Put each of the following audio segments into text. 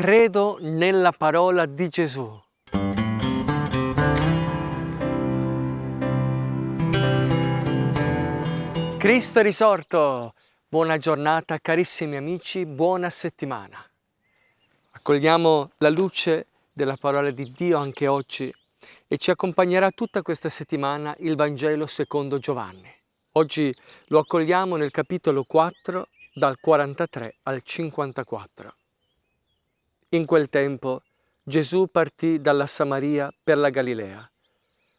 credo nella parola di Gesù. Cristo è risorto! Buona giornata carissimi amici, buona settimana. Accogliamo la luce della parola di Dio anche oggi e ci accompagnerà tutta questa settimana il Vangelo secondo Giovanni. Oggi lo accogliamo nel capitolo 4 dal 43 al 54. In quel tempo Gesù partì dalla Samaria per la Galilea.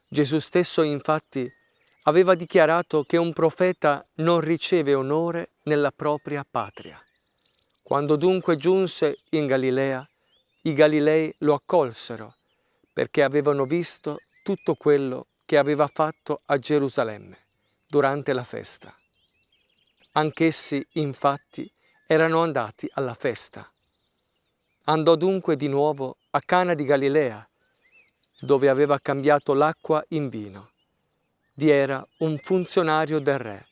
Gesù stesso infatti aveva dichiarato che un profeta non riceve onore nella propria patria. Quando dunque giunse in Galilea, i Galilei lo accolsero perché avevano visto tutto quello che aveva fatto a Gerusalemme durante la festa. Anch'essi, infatti, erano andati alla festa. Andò dunque di nuovo a Cana di Galilea, dove aveva cambiato l'acqua in vino. Vi era un funzionario del re,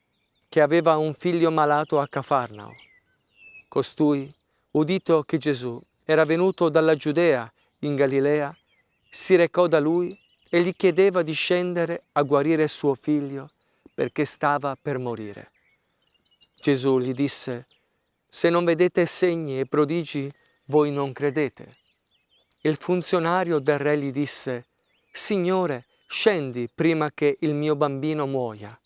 che aveva un figlio malato a Cafarnao. Costui, udito che Gesù era venuto dalla Giudea in Galilea, si recò da lui e gli chiedeva di scendere a guarire suo figlio perché stava per morire. Gesù gli disse, se non vedete segni e prodigi, voi non credete. Il funzionario del re gli disse, Signore, scendi prima che il mio bambino muoia.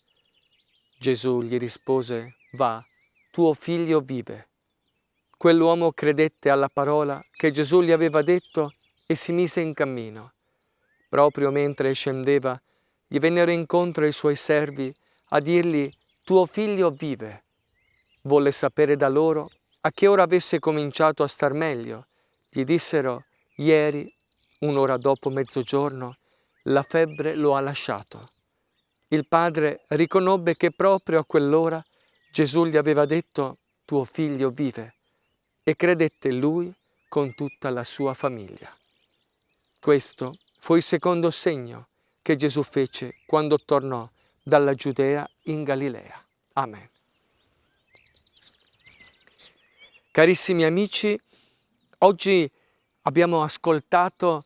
Gesù gli rispose, va, tuo figlio vive. Quell'uomo credette alla parola che Gesù gli aveva detto e si mise in cammino. Proprio mentre scendeva, gli vennero incontro i suoi servi a dirgli, tuo figlio vive. Volle sapere da loro a che ora avesse cominciato a star meglio. Gli dissero, ieri, un'ora dopo mezzogiorno, la febbre lo ha lasciato. Il padre riconobbe che proprio a quell'ora Gesù gli aveva detto, tuo figlio vive, e credette lui con tutta la sua famiglia. Questo fu il secondo segno che Gesù fece quando tornò dalla Giudea in Galilea. Amen. Carissimi amici, oggi abbiamo ascoltato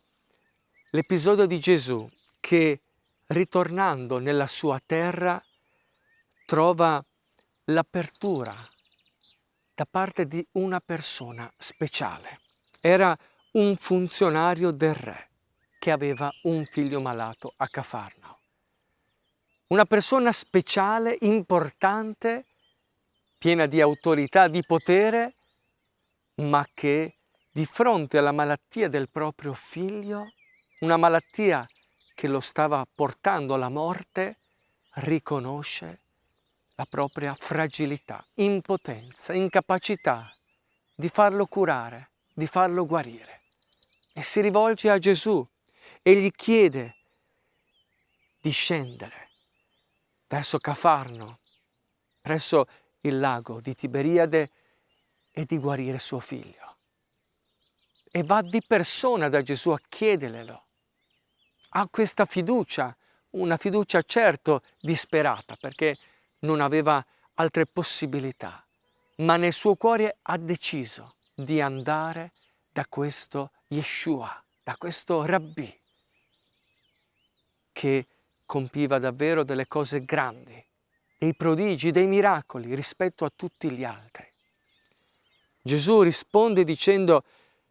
l'episodio di Gesù che ritornando nella sua terra trova l'apertura da parte di una persona speciale. Era un funzionario del re che aveva un figlio malato a Cafarnao. Una persona speciale, importante, piena di autorità, di potere, ma che di fronte alla malattia del proprio figlio, una malattia che lo stava portando alla morte, riconosce la propria fragilità, impotenza, incapacità di farlo curare, di farlo guarire. E si rivolge a Gesù e gli chiede di scendere verso Cafarno, presso il lago di Tiberiade e di guarire suo figlio. E va di persona da Gesù a chiederglielo. Ha questa fiducia, una fiducia certo disperata perché non aveva altre possibilità, ma nel suo cuore ha deciso di andare da questo Yeshua, da questo Rabbi, che compiva davvero delle cose grandi, dei prodigi, dei miracoli rispetto a tutti gli altri. Gesù risponde dicendo,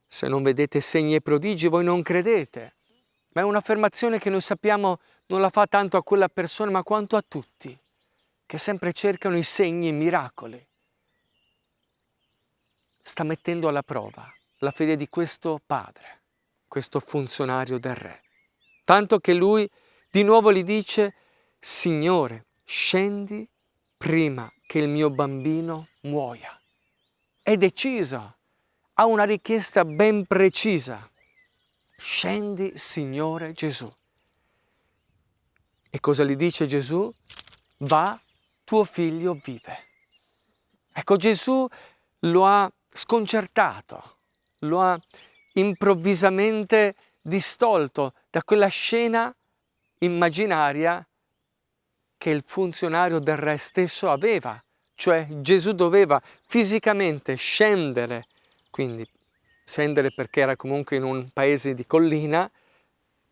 se non vedete segni e prodigi voi non credete. Ma è un'affermazione che noi sappiamo non la fa tanto a quella persona ma quanto a tutti, che sempre cercano i segni e i miracoli. Sta mettendo alla prova la fede di questo padre, questo funzionario del re. Tanto che lui di nuovo gli dice, Signore, scendi prima che il mio bambino muoia è deciso, ha una richiesta ben precisa. Scendi, Signore Gesù. E cosa gli dice Gesù? Va, tuo figlio vive. Ecco, Gesù lo ha sconcertato, lo ha improvvisamente distolto da quella scena immaginaria che il funzionario del re stesso aveva cioè Gesù doveva fisicamente scendere, quindi scendere perché era comunque in un paese di collina,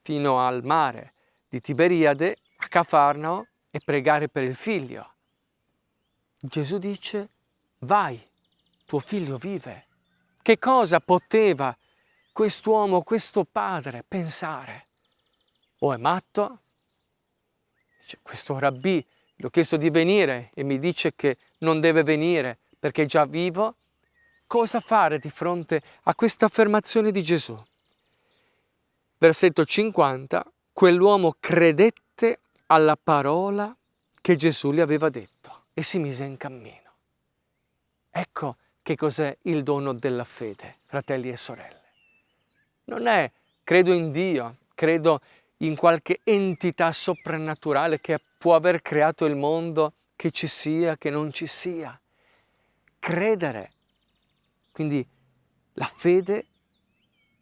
fino al mare di Tiberiade, a Cafarnao, e pregare per il figlio. Gesù dice, vai, tuo figlio vive. Che cosa poteva quest'uomo, questo padre pensare? O è matto? Dice, questo rabbì, gli ho chiesto di venire e mi dice che non deve venire perché è già vivo. Cosa fare di fronte a questa affermazione di Gesù? Versetto 50, quell'uomo credette alla parola che Gesù gli aveva detto e si mise in cammino. Ecco che cos'è il dono della fede, fratelli e sorelle. Non è credo in Dio, credo in qualche entità soprannaturale che può aver creato il mondo, che ci sia, che non ci sia. Credere. Quindi la fede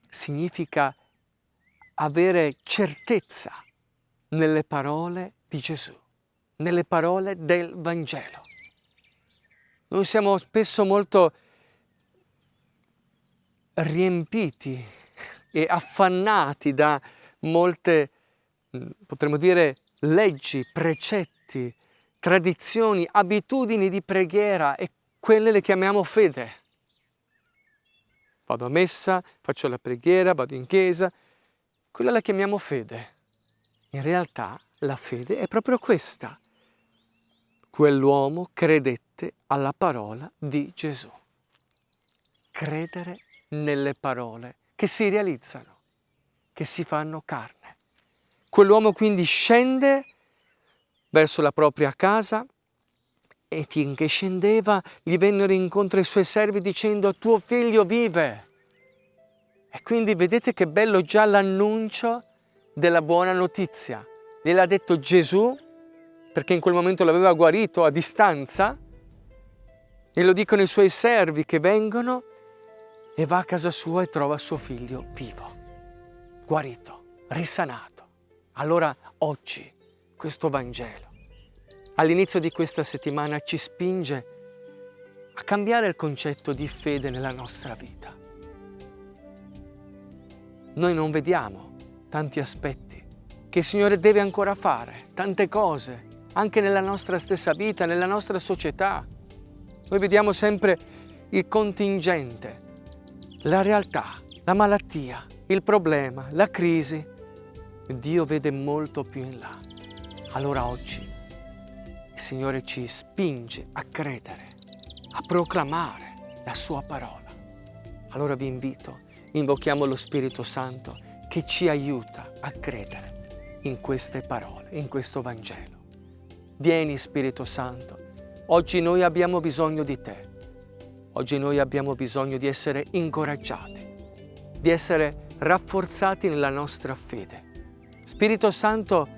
significa avere certezza nelle parole di Gesù, nelle parole del Vangelo. Noi siamo spesso molto riempiti e affannati da molte, mm, potremmo dire, leggi, precetti, tradizioni, abitudini di preghiera e quelle le chiamiamo fede. Vado a messa, faccio la preghiera, vado in chiesa, quella la chiamiamo fede. In realtà la fede è proprio questa. Quell'uomo credette alla parola di Gesù. Credere nelle parole che si realizzano, che si fanno carne. Quell'uomo quindi scende verso la propria casa e finché scendeva gli vennero incontro i suoi servi dicendo tuo figlio vive. E quindi vedete che bello già l'annuncio della buona notizia. Gliel'ha detto Gesù, perché in quel momento l'aveva guarito a distanza, e lo dicono i suoi servi che vengono e va a casa sua e trova suo figlio vivo, guarito, risanato. Allora oggi questo Vangelo, all'inizio di questa settimana, ci spinge a cambiare il concetto di fede nella nostra vita. Noi non vediamo tanti aspetti che il Signore deve ancora fare, tante cose, anche nella nostra stessa vita, nella nostra società. Noi vediamo sempre il contingente, la realtà, la malattia, il problema, la crisi. Dio vede molto più in là. Allora oggi il Signore ci spinge a credere, a proclamare la Sua parola. Allora vi invito, invochiamo lo Spirito Santo che ci aiuta a credere in queste parole, in questo Vangelo. Vieni Spirito Santo, oggi noi abbiamo bisogno di te, oggi noi abbiamo bisogno di essere incoraggiati, di essere rafforzati nella nostra fede. Spirito Santo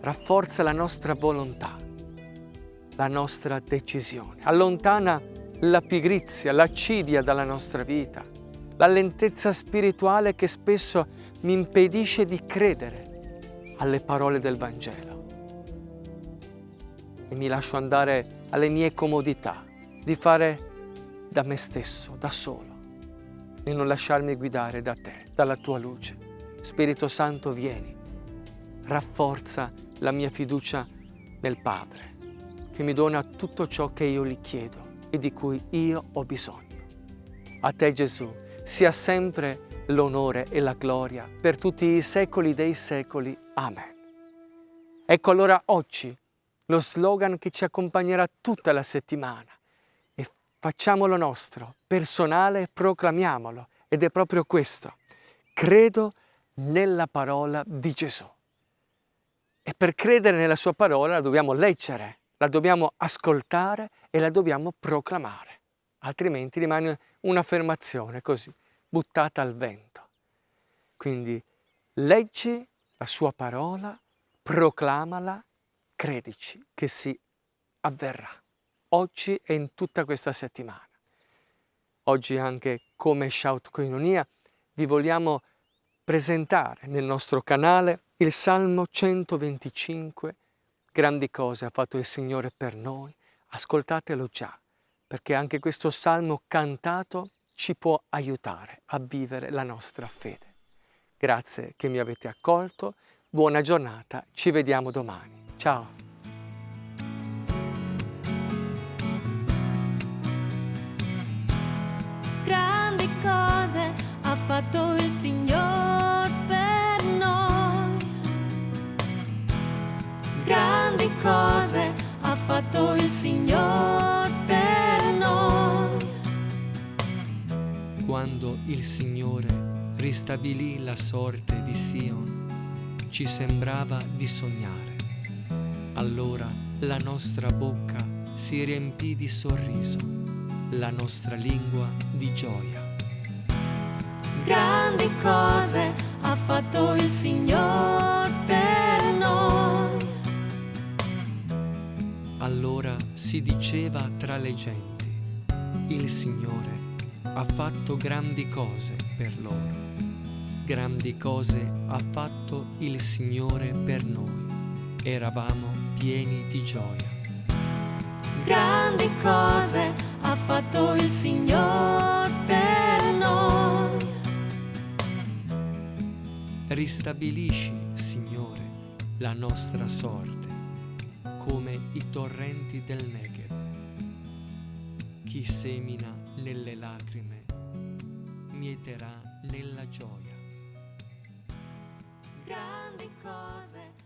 rafforza la nostra volontà, la nostra decisione, allontana la pigrizia, l'accidia dalla nostra vita, la lentezza spirituale che spesso mi impedisce di credere alle parole del Vangelo. E mi lascio andare alle mie comodità di fare da me stesso, da solo e non lasciarmi guidare da te, dalla tua luce. Spirito Santo, vieni, rafforza la mia fiducia nel Padre, che mi dona tutto ciò che io gli chiedo e di cui io ho bisogno. A te Gesù sia sempre l'onore e la gloria per tutti i secoli dei secoli. Amen. Ecco allora oggi lo slogan che ci accompagnerà tutta la settimana e facciamolo nostro, personale, proclamiamolo ed è proprio questo. Credo nella parola di Gesù. E per credere nella sua parola la dobbiamo leggere, la dobbiamo ascoltare e la dobbiamo proclamare, altrimenti rimane un'affermazione così buttata al vento. Quindi leggi la sua parola, proclamala, credici che si avverrà. Oggi e in tutta questa settimana. Oggi anche come Shout Coinonia vi vogliamo presentare nel nostro canale il Salmo 125. Grandi cose ha fatto il Signore per noi. Ascoltatelo già, perché anche questo Salmo cantato ci può aiutare a vivere la nostra fede. Grazie che mi avete accolto, buona giornata, ci vediamo domani. Ciao! grandi cose ha fatto il Signore fatto il Signore per noi. Quando il Signore ristabilì la sorte di Sion, ci sembrava di sognare. Allora la nostra bocca si riempì di sorriso, la nostra lingua di gioia. Grandi cose ha fatto il Signore per noi. Allora si diceva tra le genti, il Signore ha fatto grandi cose per loro. Grandi cose ha fatto il Signore per noi. Eravamo pieni di gioia. Grandi cose ha fatto il Signore per noi. Ristabilisci, Signore, la nostra sorte, come i torrenti del Negev. Chi semina nelle lacrime, mieterà nella gioia. Grandi cose